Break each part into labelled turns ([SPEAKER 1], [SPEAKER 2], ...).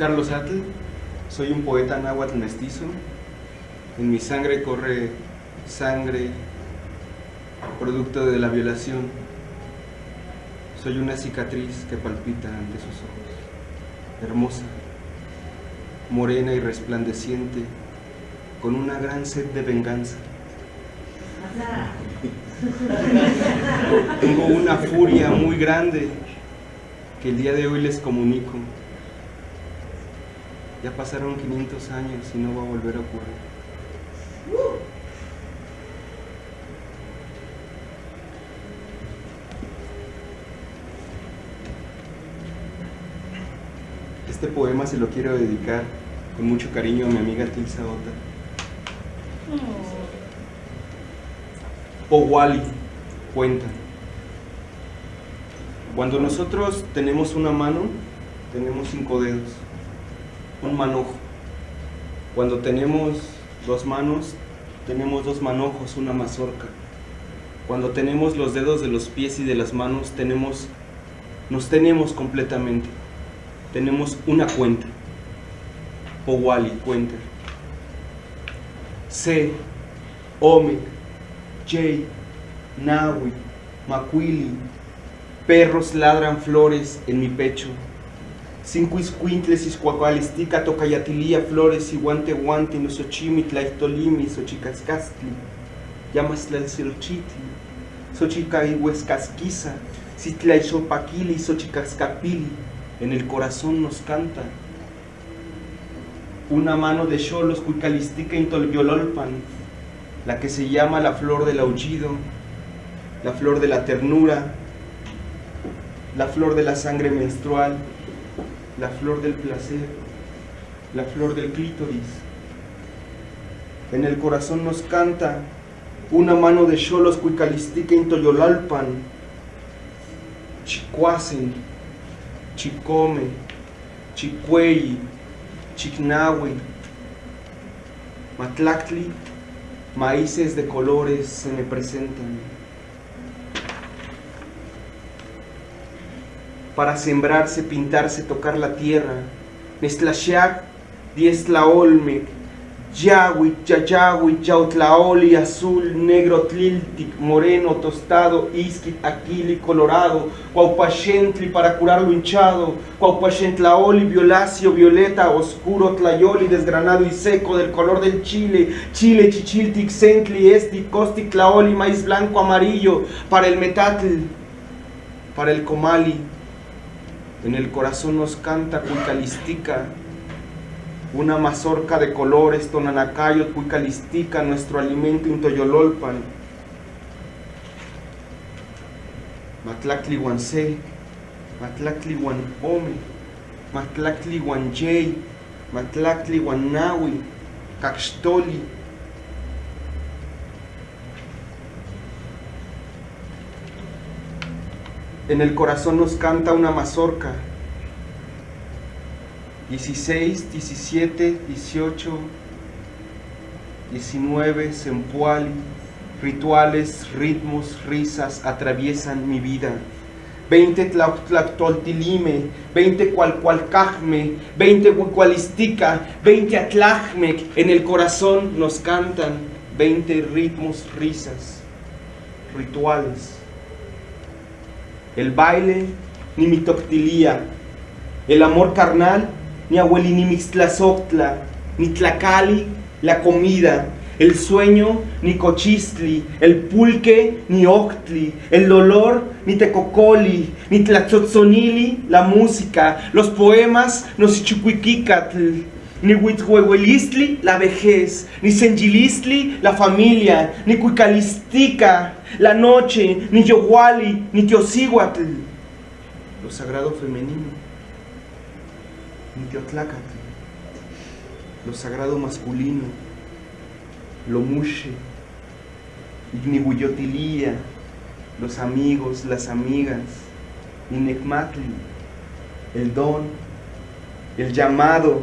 [SPEAKER 1] Carlos Atl, soy un poeta náhuatl mestizo. En mi sangre corre sangre producto de la violación. Soy una cicatriz que palpita ante sus ojos. Hermosa, morena y resplandeciente, con una gran sed de venganza. Tengo una furia muy grande que el día de hoy les comunico. Ya pasaron 500 años y no va a volver a ocurrir. Este poema se lo quiero dedicar con mucho cariño a mi amiga Tilsa Ota. Powali cuenta. Cuando nosotros tenemos una mano, tenemos cinco dedos, un manojo. Cuando tenemos dos manos, tenemos dos manojos, una mazorca. Cuando tenemos los dedos de los pies y de las manos, tenemos, nos tenemos completamente. Tenemos una cuenta. Powali cuenta. C, Ome, J, Nahui, Macuili, perros ladran flores en mi pecho. Cinco iscuintles, iscuacalistica, tocayatilía, flores, y guante guante, nosochimitla, iftolimi, xochicascastli, llamasla el cerochitli, xochica y huescasquiza, citla y sopaquili, xochicascapili, en el corazón nos canta. Una mano de cholos, cuicalistica, intolviololpan, la que se llama la flor del aullido, la flor de la ternura, la flor de la sangre menstrual, la flor del placer, la flor del clítoris. En el corazón nos canta una mano de cholos cuicalistica intoyolalpan, chicuacen, chicome, chicueyi, chicnahue, matlactli, maíces de colores se me presentan. Para sembrarse, pintarse, tocar la tierra. Nestlashak, Dieslaolmec, Yahui, Yayahui, Yautlaoli, azul, negro, tliltic, moreno, tostado, isquit, aquili, colorado, Cuaupachentli para curar lo hinchado, Cuaupachentlaoli, violáceo, violeta, oscuro, tlayoli, desgranado y seco, del color del chile, chile, chichiltic, centli, esti, costic, tlaoli, maíz blanco, amarillo, para el metatl, para el comali, en el corazón nos canta cuicalistica, una mazorca de colores, tonanacayo, cuicalistica, nuestro alimento intoyololpan. Matlactli guansé, Matlactli guanome, Matlactli guanyey, Matlactli guanawi, Caxtoli. En el corazón nos canta una mazorca. 16, 17, 18, 19, sempuali, rituales, ritmos, risas atraviesan mi vida. 20 tlactoltilime, 20 cualcualcajme, 20 huicualistica, 20 atlajmec, en el corazón nos cantan 20 ritmos, risas, rituales. El baile, ni mi toctilía, el amor carnal, ni abuelini mixtlazoctla, ni tlacali, la comida, el sueño, ni cochistli, el pulque, ni octli, el dolor, ni tecocoli, ni tlatzotzonili, la música, los poemas, no sichuquiquicatl, ni huithuehuelistli, la vejez, ni sengilistli, la familia, ni cuicalistica, la noche, ni yohuali, ni teosíhuatl, lo sagrado femenino, ni teotlacatl, lo sagrado masculino, lo mushe, ignihuyotilía, los amigos, las amigas, Ninecmatli, el don, el llamado,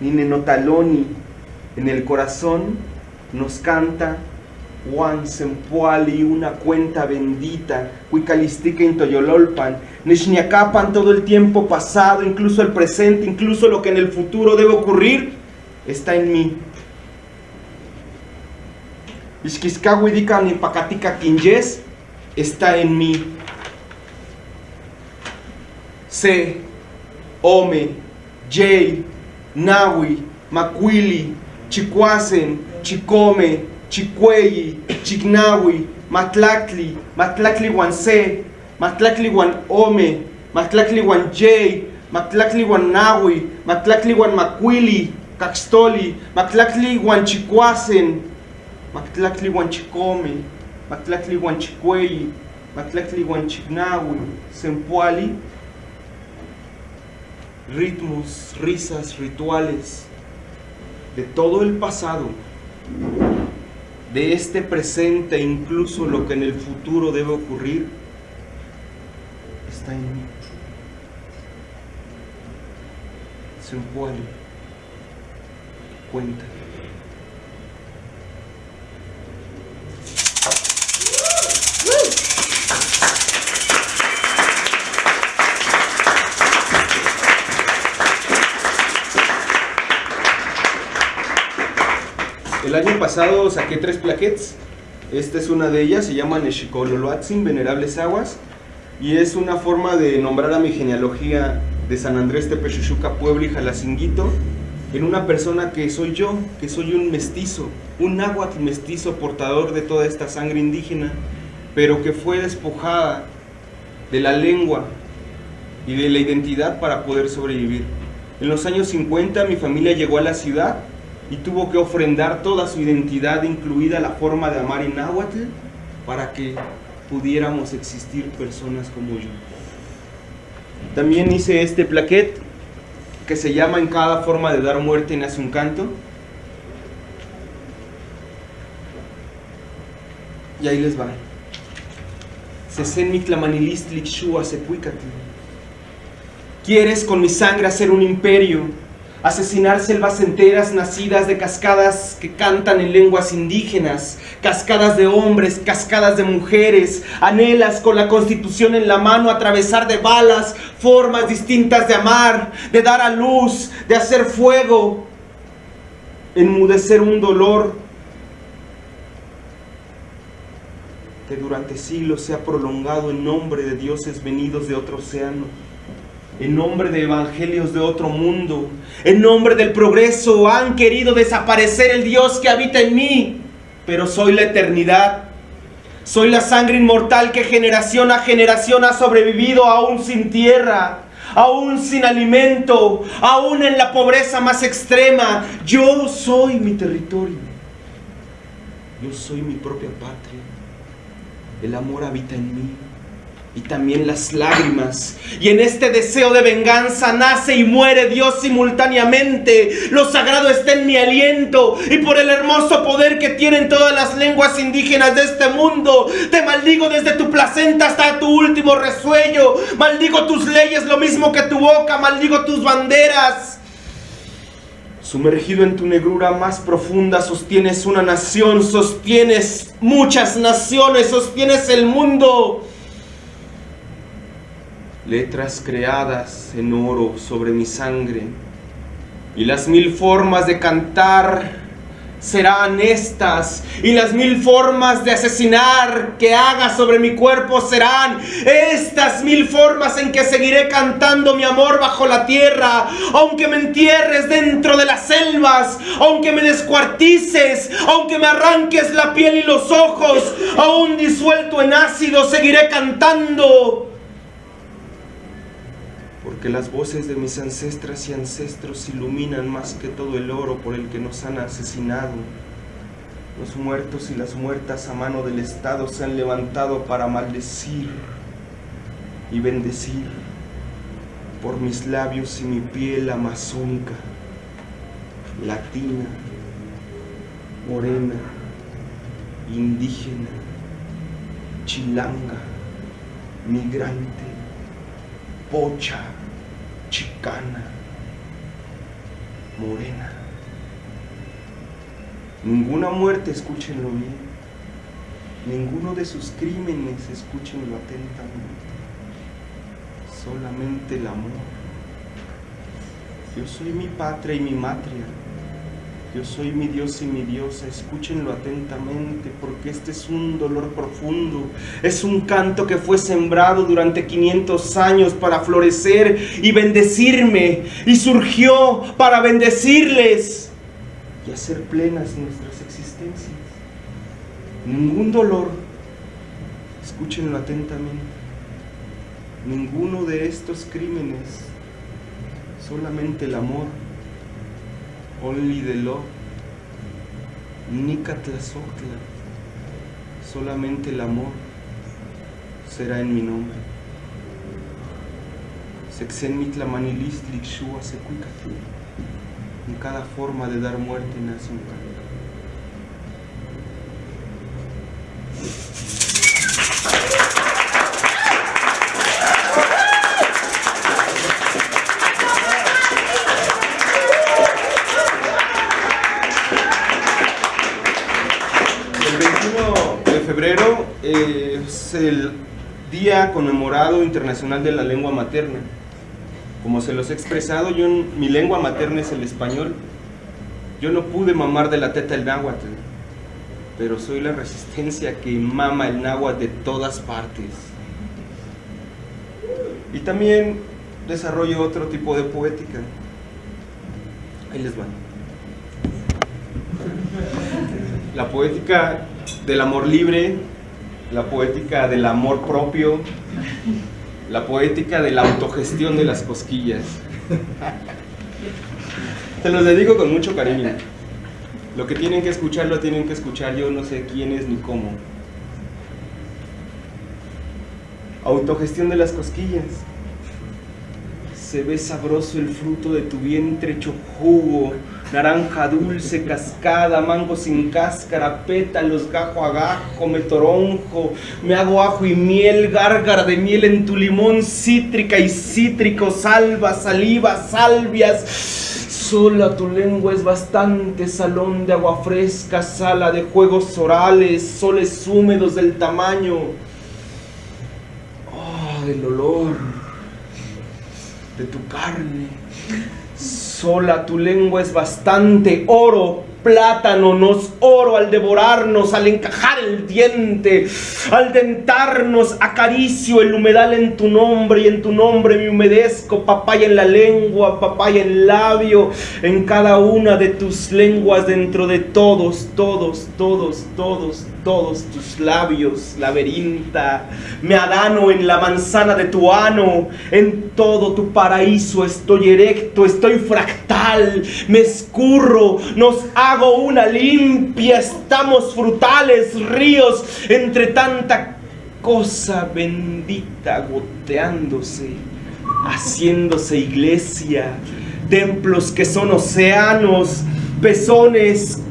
[SPEAKER 1] Ninenotaloni, en el corazón nos canta Juan Sempuali, una cuenta bendita, Huicalistica Intoyololpan, Nishniakapan todo el tiempo pasado, incluso el presente, incluso lo que en el futuro debe ocurrir, está en mí. Ishkiskawidika ni pakatika kinjes está en mí. Se, Ome, Jay, Nawi, Makwili, Chikwasen, Chikome, Chikweyi, Chignawi, Matlakli, Matlakli Wan Se, Matlakli Wan Ome, Matlakli Wan Jay, Matlakli Wan Nawi, Matlakli Wan Makwili, Kakstoli, Matlakli Wan Chikwasen, Matlakli Wan Chikome, Matlakli Wan Chikweyi, Matlakli Wan Chignawi, Sempuali, ritmos, risas, rituales de todo el pasado, de este presente, incluso lo que en el futuro debe ocurrir, está en mí. Sempuali, cuenta. El año pasado saqué tres plaquettes. Esta es una de ellas, se llama Neshikololoatzin, Venerables Aguas. Y es una forma de nombrar a mi genealogía de San Andrés Tepechuchuca, Puebla y Jalacinguito en una persona que soy yo, que soy un mestizo, un náhuatl mestizo portador de toda esta sangre indígena, pero que fue despojada de la lengua y de la identidad para poder sobrevivir. En los años 50 mi familia llegó a la ciudad y tuvo que ofrendar toda su identidad, incluida la forma de amar en náhuatl, para que pudiéramos existir personas como yo. También hice este plaquet que se llama En cada forma de dar muerte nace un canto. Y ahí les va. Quieres con mi sangre hacer un imperio, asesinar selvas enteras nacidas de cascadas que cantan en lenguas indígenas, cascadas de hombres, cascadas de mujeres, anhelas con la constitución en la mano atravesar de balas formas distintas de amar, de dar a luz, de hacer fuego, enmudecer un dolor que durante siglos se ha prolongado en nombre de dioses venidos de otro océano en nombre de evangelios de otro mundo, en nombre del progreso, han querido desaparecer el Dios que habita en mí, pero soy la eternidad. Soy la sangre inmortal que generación a generación ha sobrevivido aún sin tierra, aún sin alimento, aún en la pobreza más extrema. Yo soy mi territorio. Yo soy mi propia patria. El amor habita en mí y también las lágrimas. Y en este deseo de venganza nace y muere Dios simultáneamente. Lo sagrado está en mi aliento y por el hermoso poder que tienen todas las lenguas indígenas de este mundo. Te maldigo desde tu placenta hasta tu último resuello. Maldigo tus leyes lo mismo que tu boca. Maldigo tus banderas. Sumergido en tu negrura más profunda, sostienes una nación, sostienes muchas naciones, sostienes el mundo letras creadas en oro sobre mi sangre, y las mil formas de cantar serán estas, y las mil formas de asesinar que haga sobre mi cuerpo serán estas mil formas en que seguiré cantando mi amor bajo la tierra, aunque me entierres dentro de las selvas, aunque me descuartices, aunque me arranques la piel y los ojos, aún disuelto en ácido, seguiré cantando porque las voces de mis ancestras y ancestros iluminan más que todo el oro por el que nos han asesinado. Los muertos y las muertas a mano del Estado se han levantado para maldecir y bendecir por mis labios y mi piel amazónica, latina, morena, indígena, chilanga, migrante, pocha, chicana, morena. Ninguna muerte, escúchenlo bien. Ninguno de sus crímenes, escúchenlo atentamente. solamente el amor. Yo soy mi patria y mi matria. Yo soy mi Dios y mi diosa, escúchenlo atentamente porque este es un dolor profundo. Es un canto que fue sembrado durante 500 años para florecer y bendecirme. Y surgió para bendecirles y hacer plenas nuestras existencias. Ningún dolor, escúchenlo atentamente, ninguno de estos crímenes, solamente el amor only the love, Nicatlazoctla, solamente el amor será en mi nombre. Sexenmitla manilistlik shua En cada forma de dar muerte nace un canto. Es el Día Conmemorado Internacional de la Lengua Materna. Como se los he expresado, yo, mi lengua materna es el español. Yo no pude mamar de la teta el náhuatl, pero soy la resistencia que mama el náhuatl de todas partes. Y también desarrollo otro tipo de poética. Ahí les van. La poética del amor libre, la poética del amor propio, la poética de la autogestión de las cosquillas. Se los dedico con mucho cariño. Lo que tienen que escuchar lo tienen que escuchar yo no sé quién es ni cómo. Autogestión de las cosquillas. Se ve sabroso el fruto de tu vientre hecho naranja dulce, cascada, mango sin cáscara, pétalos, gajo a gajo, me toronjo, me hago ajo y miel, gárgara de miel en tu limón, cítrica y cítrico, salva, saliva, salvias. Sola tu lengua es bastante salón de agua fresca, sala de juegos orales, soles húmedos del tamaño. Oh, del olor de tu carne Sola tu lengua es bastante oro, plátano, nos oro al devorarnos, al encajar el diente, al dentarnos, acaricio el humedal en tu nombre y en tu nombre me humedezco, papaya en la lengua, papaya en labio, en cada una de tus lenguas dentro de todos, todos, todos, todos, todos tus labios, laberinta, me adano en la manzana de tu ano, en todo tu paraíso estoy erecto, estoy fractal, me escurro, nos hago una limpia, estamos frutales, ríos, entre tanta cosa bendita goteándose, haciéndose iglesia, templos que son océanos, pezones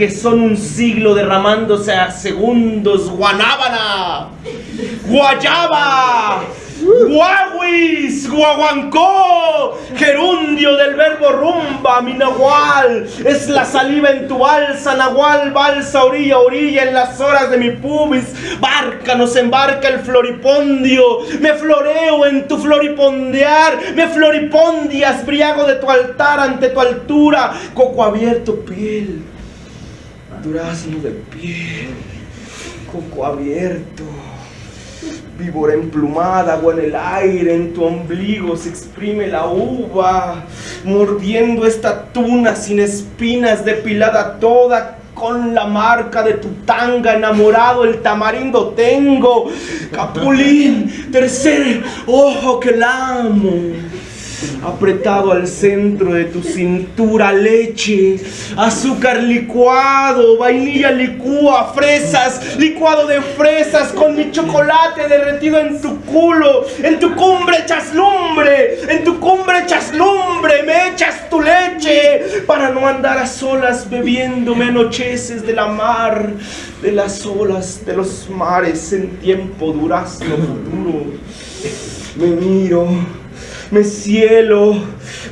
[SPEAKER 1] que son un siglo derramándose a segundos. Guanábana, Guayaba, Guaguis, Guaguancó, gerundio del verbo rumba, mi nahual, es la saliva en tu balsa, nahual, balsa, orilla, orilla, en las horas de mi pubis, barca, nos embarca el floripondio, me floreo en tu floripondear, me floripondias, briago de tu altar ante tu altura, coco abierto, piel durazno de piel, coco abierto, víbora emplumada, agua en el aire, en tu ombligo se exprime la uva, mordiendo esta tuna sin espinas, depilada toda con la marca de tu tanga, enamorado el tamarindo tengo, capulín, tercer ojo que la amo apretado al centro de tu cintura, leche, azúcar licuado, vainilla licúa, fresas, licuado de fresas con mi chocolate derretido en tu culo, en tu cumbre echas lumbre, en tu cumbre echas lumbre, me echas tu leche para no andar a solas bebiéndome anocheces de la mar, de las olas de los mares en tiempo durazno futuro. Me miro me cielo,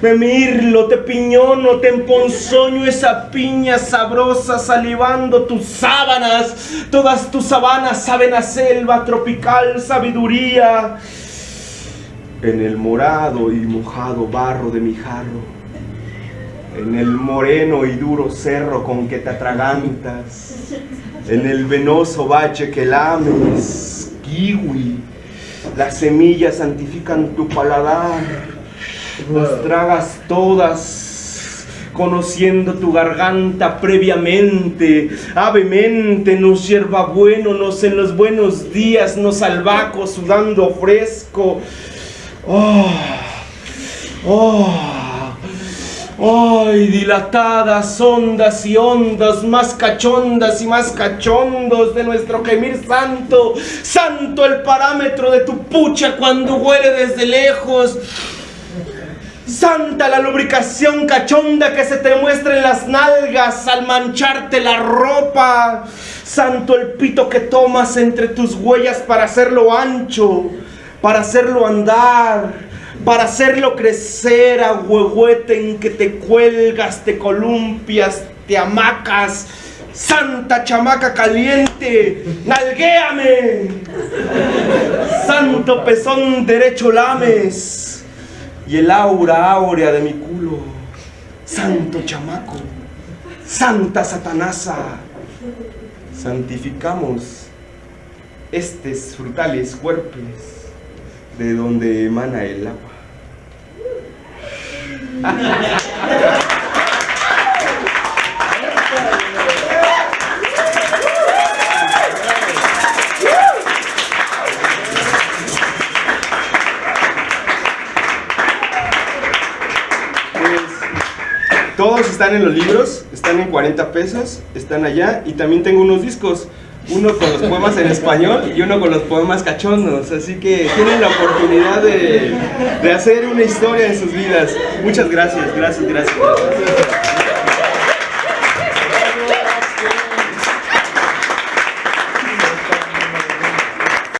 [SPEAKER 1] me mirlo, te piñono, te emponzoño esa piña sabrosa salivando tus sábanas, todas tus sabanas saben a selva tropical, sabiduría. en el morado y mojado barro de mi jarro, en el moreno y duro cerro con que te atragantas, en el venoso valle que lames, kiwi, las semillas santifican tu paladar, las tragas todas conociendo tu garganta previamente, avemente, nos hierba bueno, nos en los buenos días, nos albaco sudando fresco. Oh, oh, ay, dilatadas ondas y ondas, más cachondas y más cachondos de nuestro gemir santo, santo el parámetro de tu pucha cuando huele desde lejos. Santa la lubricación cachonda que se te muestra en las nalgas al mancharte la ropa. Santo el pito que tomas entre tus huellas para hacerlo ancho, para hacerlo andar, para hacerlo crecer a huehuete en que te cuelgas, te columpias, te amacas. Santa chamaca caliente, nalguéame. Santo pezón derecho lames y el aura áurea de mi culo. Santo chamaco, Santa Satanasa, santificamos estos frutales cuerpos de donde emana el agua. Todos están en los libros, están en 40 pesos, están allá y también tengo unos discos, uno con los poemas en español y uno con los poemas cachondos, así que tienen la oportunidad de, de hacer una historia en sus vidas. Muchas gracias, gracias, gracias. gracias.